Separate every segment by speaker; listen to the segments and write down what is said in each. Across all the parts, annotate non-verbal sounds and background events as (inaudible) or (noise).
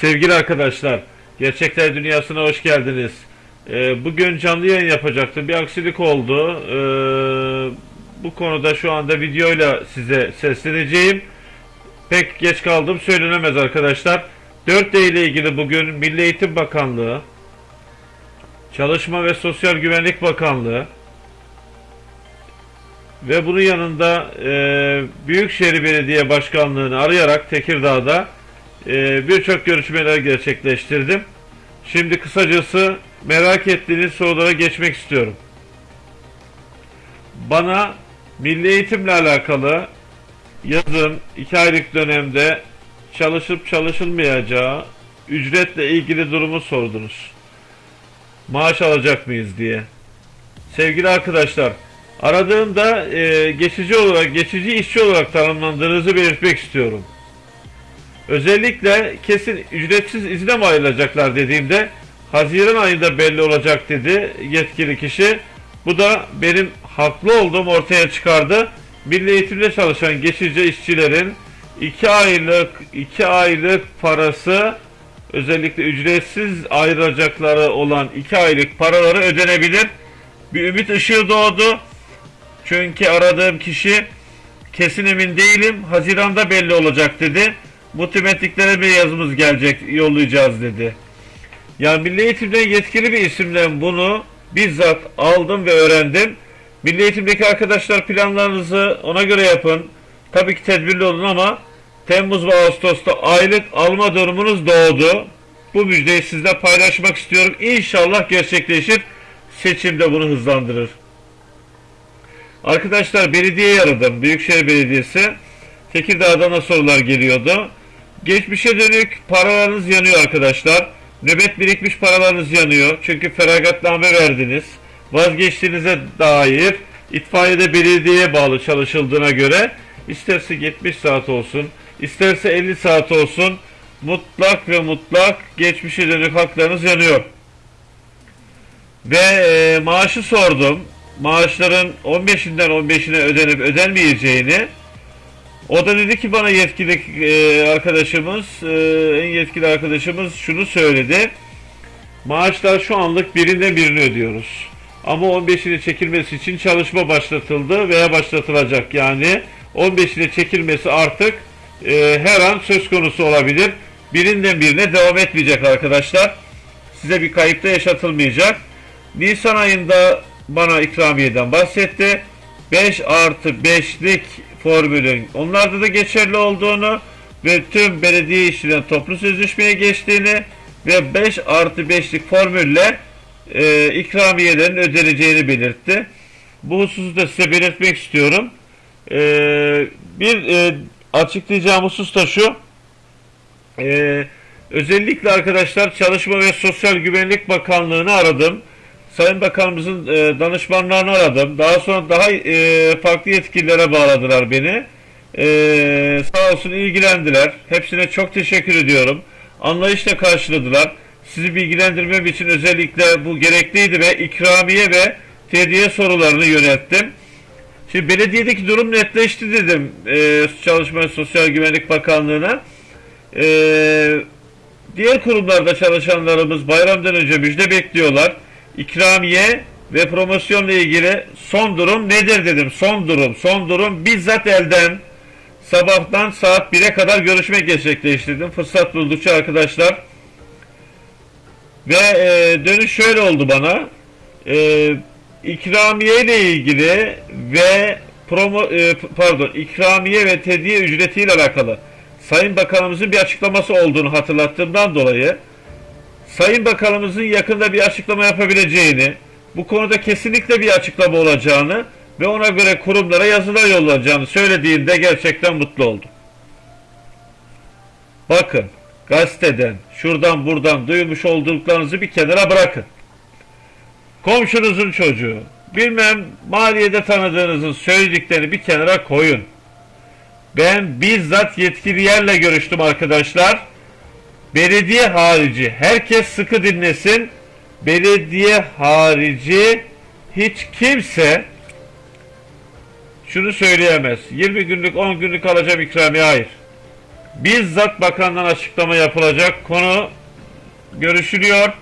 Speaker 1: Sevgili arkadaşlar, Gerçekler Dünyası'na hoş geldiniz. Ee, bugün canlı yayın yapacaktım. Bir aksilik oldu. Ee, bu konuda şu anda videoyla size sesleneceğim. Pek geç kaldım söylenemez arkadaşlar. 4D ile ilgili bugün Milli Eğitim Bakanlığı, Çalışma ve Sosyal Güvenlik Bakanlığı ve bunun yanında e, Büyükşehir Belediye Başkanlığı'nı arayarak Tekirdağ'da e, birçok görüşmeler gerçekleştirdim. Şimdi kısacası merak ettiğiniz sorulara geçmek istiyorum. Bana milli eğitimle alakalı yazın 2 aylık dönemde çalışıp çalışılmayacağı ücretle ilgili durumu sordunuz. Maaş alacak mıyız diye. Sevgili arkadaşlar, aradığımda e, geçici olarak, geçici işçi olarak tanımlandığınızı belirtmek istiyorum. Özellikle kesin ücretsiz izne mi ayrılacaklar dediğimde Haziran ayında belli olacak dedi yetkili kişi. Bu da benim haklı olduğum ortaya çıkardı. Milli eğitimde çalışan geçici işçilerin 2 aylık 2 aylık parası özellikle ücretsiz ayrılacakları olan 2 aylık paraları ödenebilir. Bir ümit ışığı doğdu. Çünkü aradığım kişi kesin emin değilim. Haziranda belli olacak dedi. Multimetriklere bir yazımız gelecek yollayacağız dedi. Yani Milli Eğitim'den yetkili bir isimden bunu bizzat aldım ve öğrendim. Milli Eğitim'deki arkadaşlar planlarınızı ona göre yapın. Tabii ki tedbirli olun ama Temmuz ve Ağustos'ta aylık alma durumunuz doğdu. Bu müjdeyi sizle paylaşmak istiyorum. İnşallah gerçekleşir. Seçimde bunu hızlandırır. Arkadaşlar belediyeyi aradım. Büyükşehir Belediyesi. Tekirdağ'dan da sorular geliyordu. Geçmişe dönük paralarınız yanıyor arkadaşlar. Nöbet birikmiş paralarınız yanıyor. Çünkü feragatname verdiniz. Vazgeçtiğinize dair itfaiyede belediyeye bağlı çalışıldığına göre isterse 70 saat olsun, isterse 50 saat olsun mutlak ve mutlak geçmişe dönük haklarınız yanıyor. Ve e, maaşı sordum. Maaşların 15'inden 15'ine ödenip ödenmeyeceğini o da dedi ki bana yetkili e, arkadaşımız, e, en yetkili arkadaşımız şunu söyledi. Maaşlar şu anlık birinden birini ödüyoruz. Ama 15'ini çekilmesi için çalışma başlatıldı veya başlatılacak. Yani 15'ini çekilmesi artık e, her an söz konusu olabilir. Birinden birine devam etmeyecek arkadaşlar. Size bir kayıp da yaşatılmayacak. Nisan ayında bana ikramiyeden bahsetti. 5 artı 5'lik formülün onlarda da geçerli olduğunu ve tüm belediye işçilerin toplu sözleşmeye geçtiğini ve 5 artı 5'lik formülle e, ikramiyelerin ödeneceğini belirtti. Bu hususu da size belirtmek istiyorum. E, bir e, açıklayacağım husus da şu. E, özellikle arkadaşlar Çalışma ve Sosyal Güvenlik Bakanlığı'nı aradım. Sayın Bakanımızın e, danışmanlarını aradım. Daha sonra daha e, farklı yetkililere bağladılar beni. E, sağ olsun ilgilendiler. Hepsine çok teşekkür ediyorum. Anlayışla karşıladılar. Sizi bilgilendirmem için özellikle bu gerekliydi ve ikramiye ve tediye sorularını yönelttim. Şimdi belediyedeki durum netleşti dedim e, Çalışma ve Sosyal Güvenlik Bakanlığı'na. E, diğer kurumlarda çalışanlarımız bayramdan önce müjde bekliyorlar ikramiye ve promosyonla ilgili son durum nedir dedim. Son durum, son durum bizzat elden sabahtan saat 1'e kadar görüşme gerçekleştirdim. Fırsat buldukça arkadaşlar. Ve e, dönüş şöyle oldu bana. E, ikramiye ile ilgili ve promo e, pardon ikramiye ve tediye ücretiyle alakalı Sayın Bakanımızın bir açıklaması olduğunu hatırlattığımdan dolayı Sayın Bakanımızın yakında bir açıklama yapabileceğini, bu konuda kesinlikle bir açıklama olacağını ve ona göre kurumlara yazılar yollanacağını söylediğinde gerçekten mutlu oldum. Bakın, gazeteden, şuradan buradan duymuş olduklarınızı bir kenara bırakın. Komşunuzun çocuğu, bilmem maliyede tanıdığınızın söylediklerini bir kenara koyun. Ben bizzat yetkili yerle görüştüm arkadaşlar belediye harici herkes sıkı dinlesin. Belediye harici hiç kimse şunu söyleyemez. 20 günlük 10 günlük alacağım ikramiye hayır. bizzat bakandan açıklama yapılacak. Konu görüşülüyor.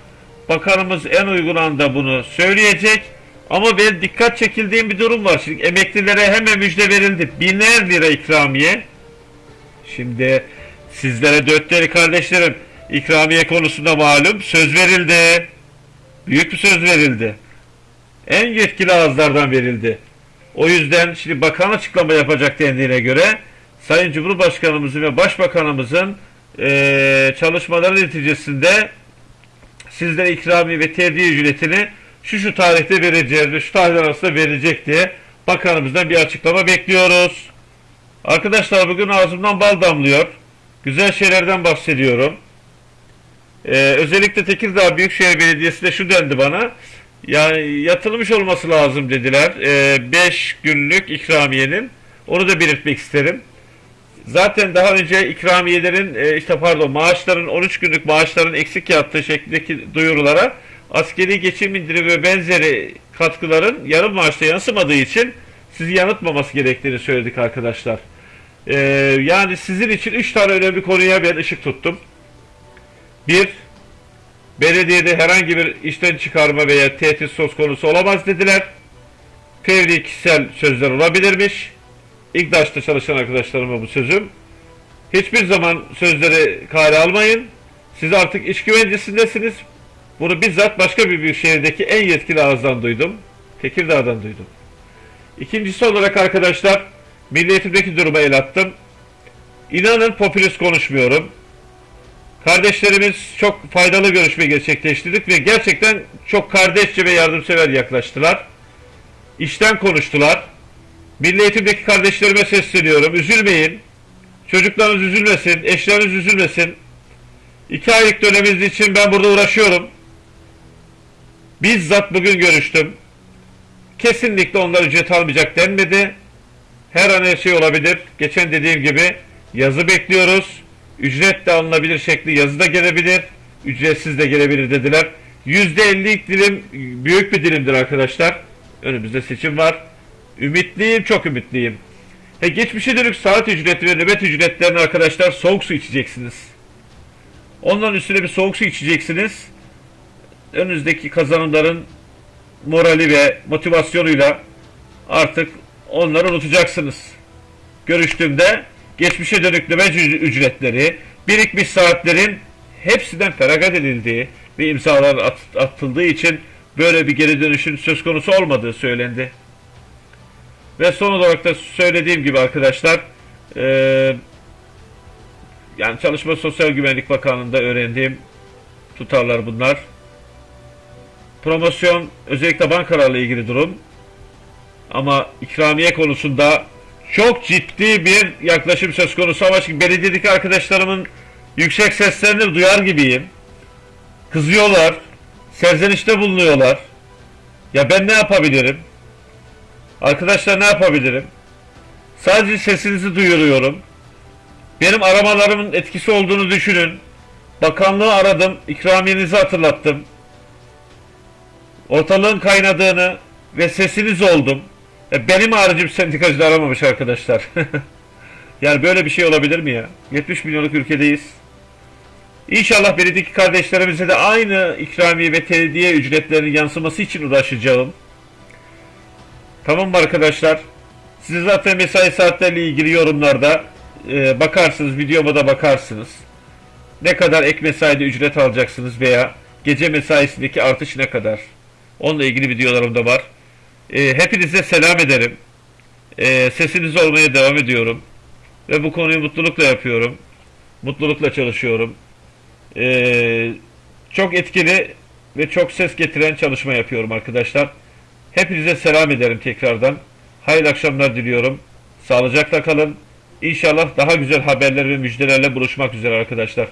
Speaker 1: Bakanımız en uygun anda bunu söyleyecek. Ama ben dikkat çekildiğim bir durum var. Şimdi emeklilere hemen müjde verildi. Biner lira ikramiye. Şimdi sizlere dört değerli kardeşlerim ikramiye konusunda malum söz verildi. Büyük bir söz verildi. En yetkili ağızlardan verildi. O yüzden şimdi bakan açıklama yapacak dendiğine göre Sayın Cumhurbaşkanımızın ve Başbakanımızın eee, çalışmaları neticesinde sizlere ikrami ve terdiye ücretini şu şu tarihte vereceğiz ve şu tarihler arasında verecek diye bakanımızdan bir açıklama bekliyoruz. Arkadaşlar bugün ağzımdan bal damlıyor. Güzel şeylerden bahsediyorum. Ee, özellikle Tekirdağ Büyükşehir Belediyesi'nde şu dendi bana. Yani yatılmış olması lazım dediler. 5 günlük ikramiyenin. Onu da belirtmek isterim. Zaten daha önce ikramiyelerin e, işte pardon maaşların 13 günlük maaşların eksik yattığı şeklindeki duyurulara askeri geçim indirimi ve benzeri katkıların yarım maaşta yansımadığı için sizi yanıltmaması gerektiğini söyledik arkadaşlar. Ee, yani sizin için 3 tane önemli konuya ben ışık tuttum. Bir, belediyede herhangi bir işten çıkarma veya tehdit söz konusu olamaz dediler. Fevri kişisel sözler olabilirmiş. İGDAŞ'ta çalışan arkadaşlarıma bu sözüm. Hiçbir zaman sözleri kale almayın. Siz artık iş güvencesindesiniz. Bunu bizzat başka bir büyük şehirdeki en yetkili ağızdan duydum. Tekirdağ'dan duydum. İkincisi olarak arkadaşlar Milli Eğitim'deki duruma el attım. İnanın popülist konuşmuyorum. Kardeşlerimiz çok faydalı görüşme gerçekleştirdik ve gerçekten çok kardeşçe ve yardımsever yaklaştılar. İşten konuştular. Milli Eğitim'deki kardeşlerime sesleniyorum. Üzülmeyin. Çocuklarınız üzülmesin. Eşleriniz üzülmesin. İki aylık döneminiz için ben burada uğraşıyorum. Bizzat bugün görüştüm. Kesinlikle onlar ücret almayacak denmedi. Her an her şey olabilir. Geçen dediğim gibi yazı bekliyoruz. Ücret de alınabilir şekli yazı da gelebilir. Ücretsiz de gelebilir dediler. %50'lik dilim büyük bir dilimdir arkadaşlar. Önümüzde seçim var. Ümitliyim, çok ümitliyim. He, geçmişe dönük saat ücreti ve nöbet ücretlerini arkadaşlar soğuk su içeceksiniz. Onların üstüne bir soğuk su içeceksiniz. Önünüzdeki kazanımların morali ve motivasyonuyla artık onları unutacaksınız. Görüştüğümde geçmişe dönük nöbet üc- ücretleri, birikmiş saatlerin hepsinden feragat edildiği ve imzalar at- atıldığı için böyle bir geri dönüşün söz konusu olmadığı söylendi. Ve son olarak da söylediğim gibi arkadaşlar eee, yani Çalışma Sosyal Güvenlik Bakanlığı'nda öğrendiğim tutarlar bunlar. Promosyon özellikle bankalarla ilgili durum. Ama ikramiye konusunda çok ciddi bir yaklaşım söz konusu ama şimdi belediyedeki arkadaşlarımın yüksek seslerini duyar gibiyim. Kızıyorlar, serzenişte bulunuyorlar. Ya ben ne yapabilirim? Arkadaşlar ne yapabilirim? Sadece sesinizi duyuruyorum. Benim aramalarımın etkisi olduğunu düşünün. Bakanlığı aradım, ikramiyenizi hatırlattım. Ortalığın kaynadığını ve sesiniz oldum. E, benim haricim sendikacı aramamış arkadaşlar. (laughs) yani böyle bir şey olabilir mi ya? 70 milyonluk ülkedeyiz. İnşallah belediyedeki kardeşlerimize de aynı ikramiye ve tediye ücretlerinin yansıması için uğraşacağım. Tamam mı arkadaşlar? Siz zaten mesai saatlerle ilgili yorumlarda e, bakarsınız, videoma da bakarsınız. Ne kadar ek mesaide ücret alacaksınız veya gece mesaisindeki artış ne kadar? Onunla ilgili videolarım da var. E, hepinize selam ederim. E, sesiniz olmaya devam ediyorum. Ve bu konuyu mutlulukla yapıyorum. Mutlulukla çalışıyorum. E, çok etkili ve çok ses getiren çalışma yapıyorum arkadaşlar. Hepinize selam ederim tekrardan. Hayırlı akşamlar diliyorum. Sağlıcakla kalın. İnşallah daha güzel haberler ve müjdelerle buluşmak üzere arkadaşlar.